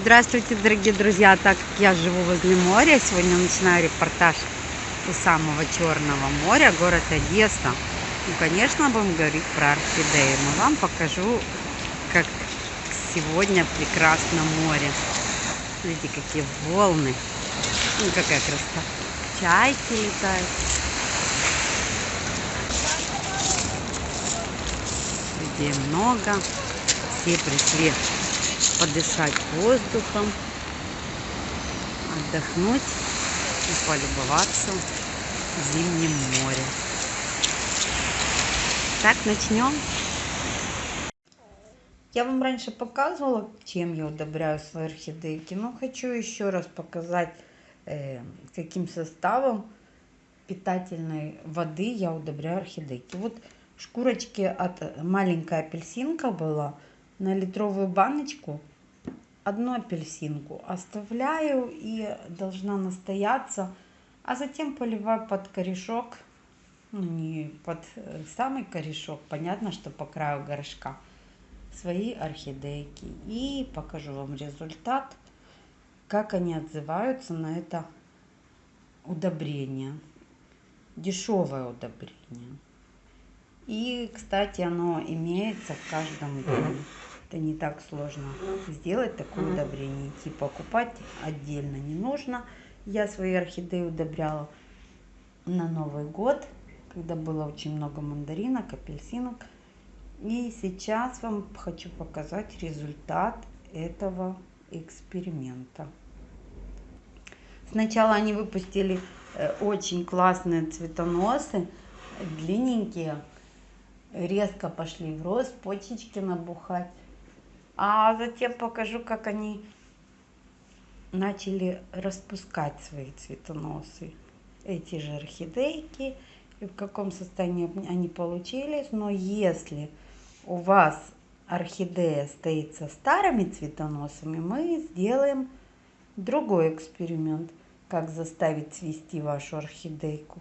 Здравствуйте, дорогие друзья! Так как я живу возле моря, сегодня начинаю репортаж у самого Черного моря, город Одесса. Ну, конечно, будем говорить про орхидеи. Но вам покажу, как сегодня прекрасно море. Видите, какие волны. Ну, какая красота. Чайки летают. Людей много. Все пришли подышать воздухом, отдохнуть и полюбоваться зимним морем. Так, начнем. Я вам раньше показывала, чем я удобряю свои орхидейки, но хочу еще раз показать, э, каким составом питательной воды я удобряю орхидейки. Вот шкурочки от маленькая апельсинка была на литровую баночку одну апельсинку оставляю и должна настояться, а затем поливаю под корешок, ну не под э, самый корешок, понятно, что по краю горшка, свои орхидейки. И покажу вам результат, как они отзываются на это удобрение. Дешевое удобрение. И, кстати, оно имеется в каждом доме. Это не так сложно сделать такое удобрение. Идти покупать отдельно не нужно. Я свои орхидеи удобряла на Новый год, когда было очень много мандаринок, апельсинок. И сейчас вам хочу показать результат этого эксперимента. Сначала они выпустили э, очень классные цветоносы, длинненькие, резко пошли в рост, почечки набухать. А затем покажу, как они начали распускать свои цветоносы. Эти же орхидейки, и в каком состоянии они получились. Но если у вас орхидея стоит со старыми цветоносами, мы сделаем другой эксперимент, как заставить цвести вашу орхидейку.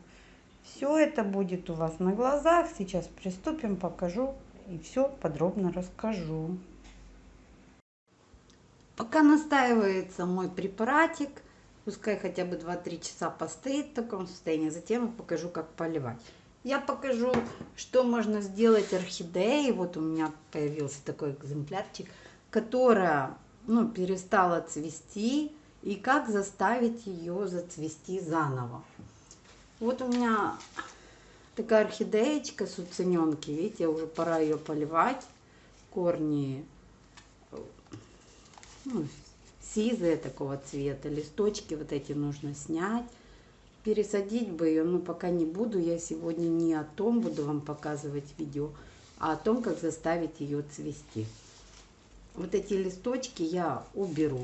Все это будет у вас на глазах. Сейчас приступим, покажу и все подробно расскажу. Пока настаивается мой препаратик, пускай хотя бы 2-3 часа постоит в таком состоянии, затем я покажу, как поливать. Я покажу, что можно сделать орхидеей. Вот у меня появился такой экземплярчик, которая ну, перестала цвести, и как заставить ее зацвести заново. Вот у меня такая орхидеечка с видите, уже пора ее поливать. Корни ну, сизые такого цвета. Листочки вот эти нужно снять. Пересадить бы ее, но пока не буду. Я сегодня не о том буду вам показывать видео, а о том, как заставить ее цвести. Вот эти листочки я уберу.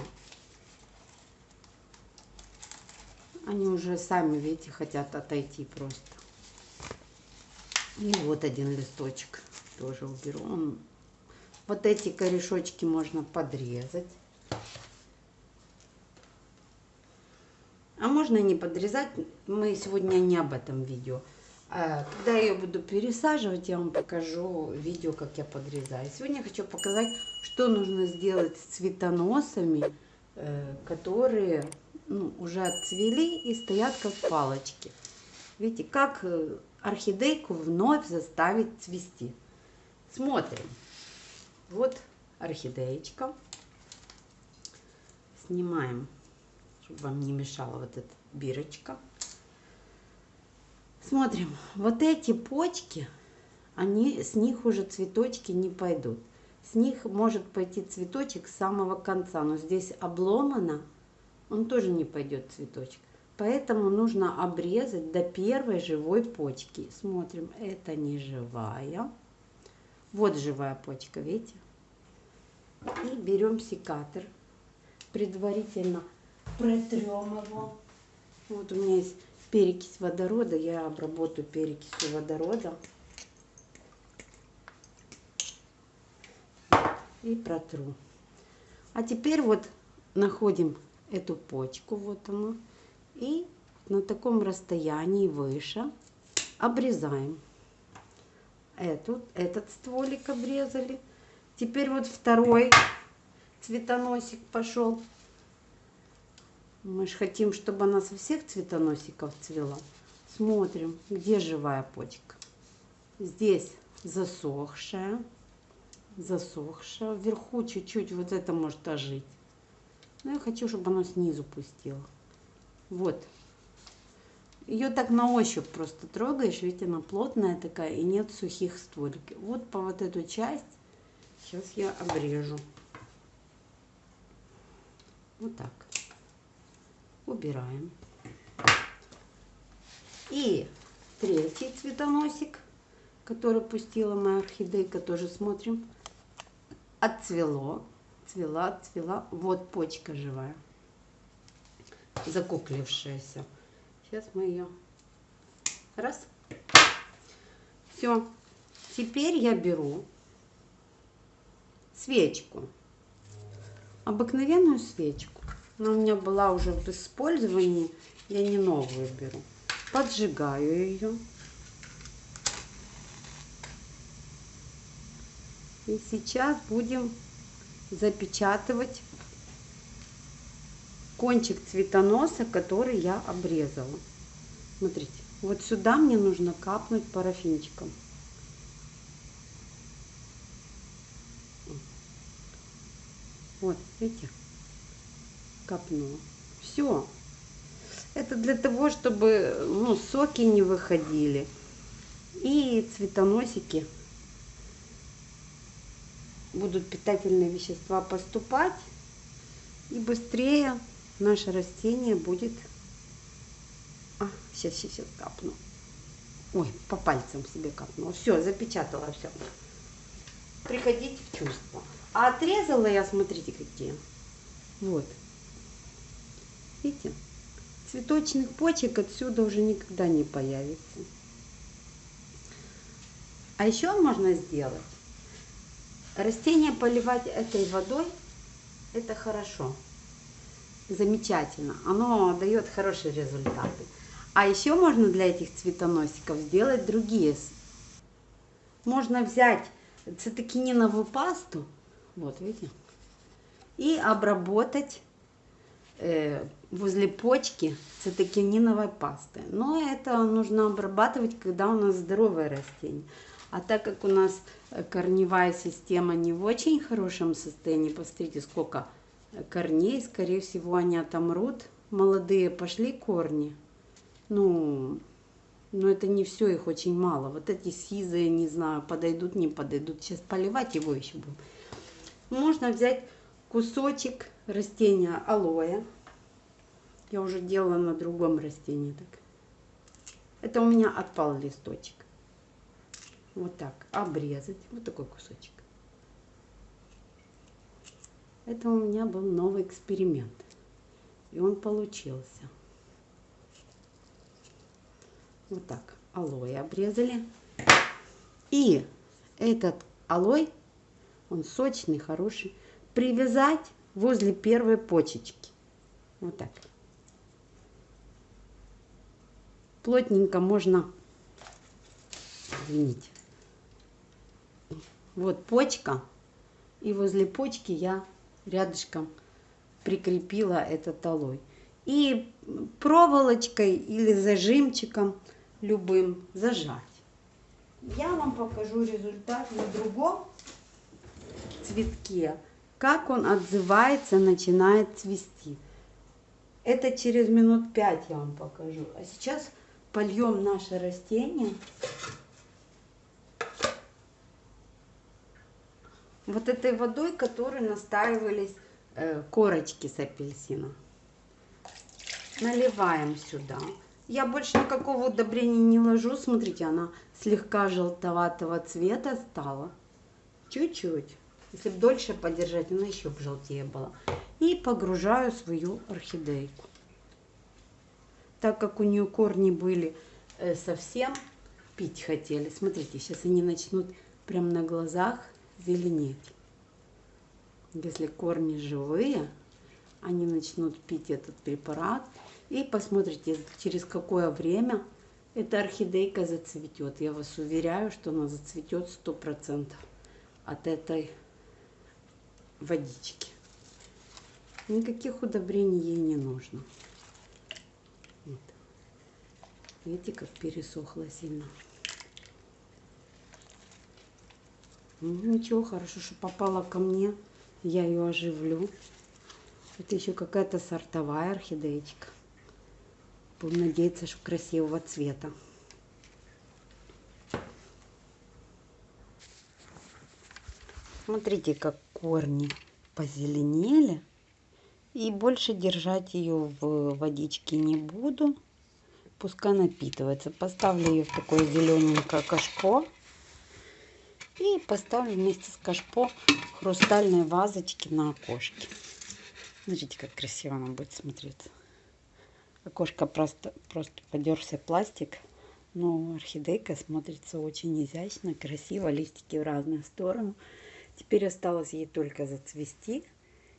Они уже сами, видите, хотят отойти просто. И вот один листочек тоже уберу. Он... Вот эти корешочки можно подрезать. А можно не подрезать, мы сегодня не об этом видео. А, когда я ее буду пересаживать, я вам покажу видео, как я подрезаю. Сегодня я хочу показать, что нужно сделать с цветоносами, э, которые ну, уже отцвели и стоят как палочки. Видите, как э, орхидейку вновь заставить цвести. Смотрим. Вот орхидеечка. Снимаем чтобы вам не мешала вот эта бирочка. Смотрим, вот эти почки, они, с них уже цветочки не пойдут. С них может пойти цветочек с самого конца, но здесь обломано, он тоже не пойдет цветочек. Поэтому нужно обрезать до первой живой почки. Смотрим, это не живая. Вот живая почка, видите? И берем секатор. Предварительно протрем его. Вот у меня есть перекись водорода, я обработаю перекисью водорода. И протру. А теперь вот находим эту почку, вот она, и на таком расстоянии выше обрезаем. Эту, этот стволик обрезали. Теперь вот второй цветоносик пошел. Мы же хотим, чтобы она со всех цветоносиков цвела. Смотрим, где живая почка. Здесь засохшая, засохшая. Вверху чуть-чуть вот это может ожить. Но я хочу, чтобы она снизу пустила. Вот. Ее так на ощупь просто трогаешь, ведь она плотная такая и нет сухих створки. Вот по вот эту часть сейчас я обрежу. Вот так. Убираем. И третий цветоносик, который пустила моя орхидейка, тоже смотрим. Отцвело, цвела, цвела. Вот почка живая, закуклившаяся. Сейчас мы ее раз. Все. Теперь я беру свечку. Обыкновенную свечку. Она у меня была уже в использовании. Я не новую беру. Поджигаю ее. И сейчас будем запечатывать кончик цветоноса, который я обрезала. Смотрите, вот сюда мне нужно капнуть парафинчиком. Вот, видите, капнула. Все. Это для того, чтобы ну, соки не выходили. И цветоносики будут питательные вещества поступать. И быстрее наше растение будет... А, сейчас, сейчас, сейчас капну. Ой, по пальцам себе капнула. Все, запечатала все. Приходите в чувство. А отрезала я, смотрите, какие. Вот. Видите? Цветочных почек отсюда уже никогда не появится. А еще можно сделать. Растение поливать этой водой, это хорошо замечательно. Оно дает хорошие результаты. А еще можно для этих цветоносиков сделать другие. Можно взять цитокининовую пасту, вот видите, и обработать возле почки цитокининовой пастой. Но это нужно обрабатывать, когда у нас здоровое растение. А так как у нас корневая система не в очень хорошем состоянии, посмотрите, сколько корней, скорее всего, они отомрут. Молодые пошли корни. Ну, но это не все, их очень мало. Вот эти сизые, не знаю, подойдут, не подойдут. Сейчас поливать его еще будем. Можно взять кусочек растения алоэ. Я уже делала на другом растении так. Это у меня отпал листочек. Вот так обрезать. Вот такой кусочек. Это у меня был новый эксперимент. И он получился. Вот так. Алоэ обрезали. И этот алой, он сочный, хороший, привязать возле первой почечки. Вот так. Плотненько можно, извините, вот почка, и возле почки я рядышком прикрепила этот алой. И проволочкой или зажимчиком любым зажать. Я вам покажу результат на другом цветке, как он отзывается, начинает цвести. Это через минут пять я вам покажу. А сейчас польем наше растение. вот этой водой, которой настаивались э, корочки с апельсина. Наливаем сюда. Я больше никакого удобрения не ложу. Смотрите, она слегка желтоватого цвета стала. Чуть-чуть. Если бы дольше подержать, она еще бы желтее была. И погружаю свою орхидейку. Так как у нее корни были э, совсем пить хотели. Смотрите, сейчас они начнут прям на глазах зеленеть. Если корни живые, они начнут пить этот препарат. И посмотрите, через какое время эта орхидейка зацветет. Я вас уверяю, что она зацветет 100% от этой водички. Никаких удобрений ей не нужно. Вот. Видите, как пересохло сильно. Ну, ничего, хорошо, что попала ко мне. Я ее оживлю. Это еще какая-то сортовая орхидеечка. Будем надеяться, что красивого цвета. Смотрите, как корни позеленели. И больше держать ее в водичке не буду. Пускай напитывается. Поставлю ее в такое зелененькое кашпо. И поставлю вместе с кашпо хрустальные вазочки на окошке. Смотрите, как красиво она будет смотреться. Окошко просто, просто подерся пластик. Но орхидейка смотрится очень изящно, красиво. Листики в разные стороны. Теперь осталось ей только зацвести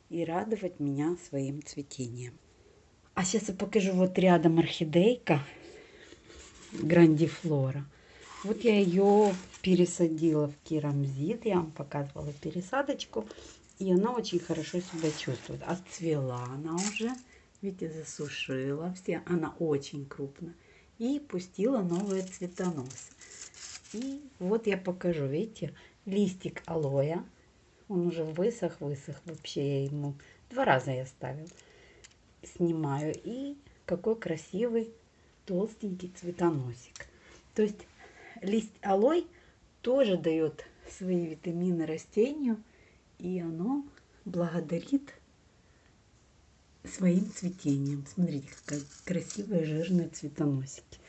и радовать меня своим цветением. А сейчас я покажу вот рядом орхидейка грандифлора. Вот я ее пересадила в керамзит, я вам показывала пересадочку, и она очень хорошо себя чувствует. Отцвела она уже, видите, засушила все, она очень крупная. И пустила новые цветоносы. И вот я покажу, видите, листик алоэ. Он уже высох, высох. Вообще я ему два раза я ставил. Снимаю. И какой красивый толстенький цветоносик. То есть лист алой тоже дает свои витамины растению. И оно благодарит своим цветением. Смотрите, какая красивая жирная цветоносики.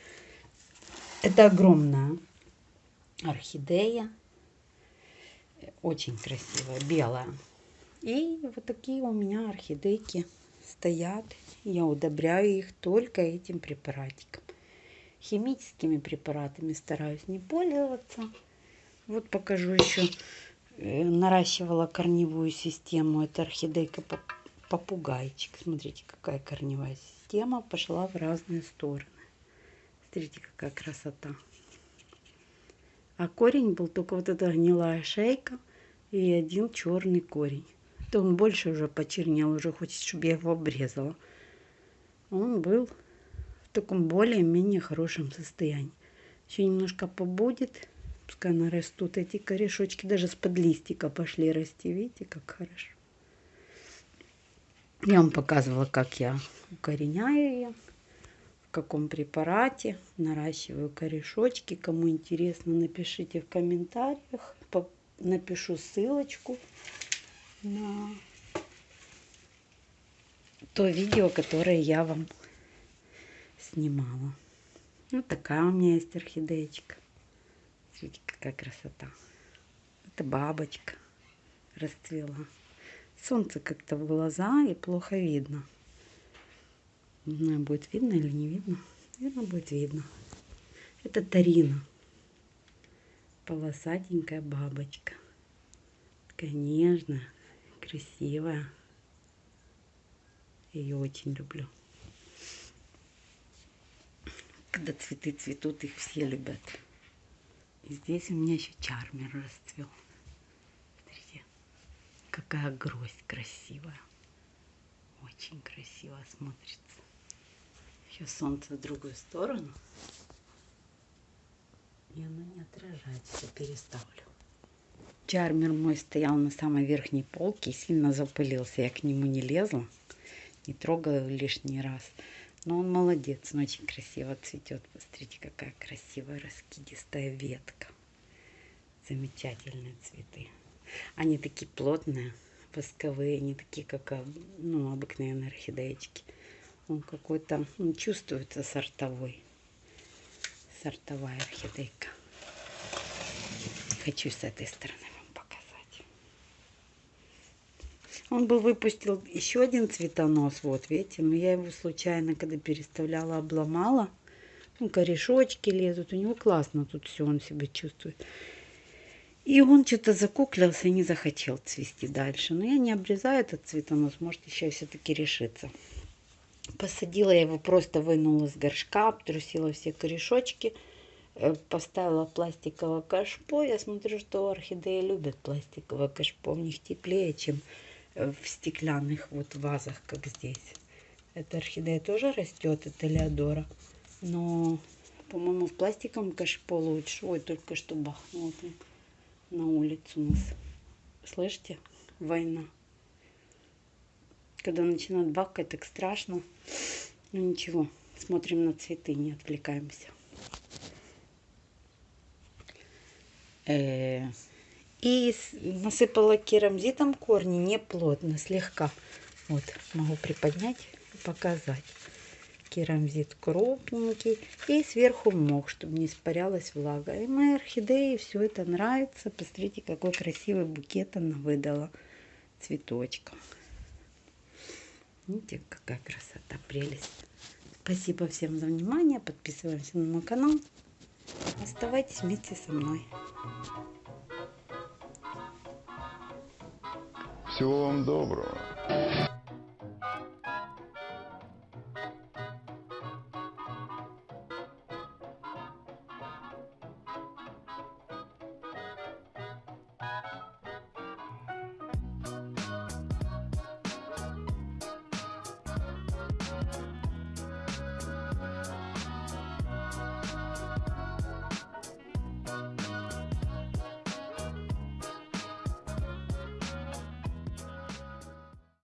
Это огромная орхидея очень красивая, белая. И вот такие у меня орхидейки стоят. Я удобряю их только этим препаратиком. Химическими препаратами стараюсь не пользоваться. Вот покажу еще. Э, наращивала корневую систему. Это орхидейка попугайчик. Смотрите, какая корневая система пошла в разные стороны. Смотрите, какая красота. А корень был только вот эта гнилая шейка и один черный корень. То он больше уже почернел, уже хочет, чтобы я его обрезала. Он был в таком более-менее хорошем состоянии. Еще немножко побудет, пускай нарастут эти корешочки, даже с под листика пошли расти. Видите, как хорошо. Я вам показывала, как я укореняю ее в каком препарате. Наращиваю корешочки. Кому интересно, напишите в комментариях. Напишу ссылочку на то видео, которое я вам снимала. Вот такая у меня есть орхидеечка. Смотрите, какая красота. Это бабочка расцвела. Солнце как-то в глаза и плохо видно. Не знаю, будет видно или не видно. Наверное, будет видно. Это Тарина. Полосатенькая бабочка. Нежная, красивая. Ее очень люблю. Когда цветы цветут, их все любят. И здесь у меня еще чармер расцвел. Смотрите, какая гроздь красивая. Очень красиво смотрится. Сейчас солнце в другую сторону. И оно не отражается. Переставлю. Чармер мой стоял на самой верхней полке и сильно запылился. Я к нему не лезла, не трогала лишний раз. Но он молодец, он очень красиво цветет. Посмотрите, какая красивая раскидистая ветка. Замечательные цветы. Они такие плотные, восковые, не такие, как ну, обыкновенные орхидеечки. Он какой-то, он чувствуется сортовой. Сортовая орхидейка. Хочу с этой стороны вам показать. Он был выпустил еще один цветонос, вот видите, но я его случайно, когда переставляла, обломала. Ну, корешочки лезут, у него классно тут все, он себя чувствует. И он что-то закуклился и не захотел цвести дальше. Но я не обрезаю этот цветонос, может еще все-таки решится. Посадила я его, просто вынула с горшка, обтрусила все корешочки, э, поставила пластиковое кашпо. Я смотрю, что орхидеи любят пластиковое кашпо, у них теплее, чем э, в стеклянных вот вазах, как здесь. Эта орхидея тоже растет, это Леодора. Но, по-моему, в пластиковом кашпо лучше. Ой, только что бахнуло там на улицу у нас. Слышите? Война. Когда начинает бахкать, так страшно. Ну ничего, смотрим на цветы, не отвлекаемся. Э, И насыпала керамзитом корни не плотно, слегка. Вот, могу приподнять и показать. Керамзит крупненький. И сверху мох, чтобы не испарялась влага. И моей орхидеи все это нравится. Посмотрите, какой красивый букет она выдала цветочков. Видите, какая красота, прелесть. Спасибо всем за внимание. Подписываемся на мой канал. Оставайтесь вместе со мной. Всего вам доброго.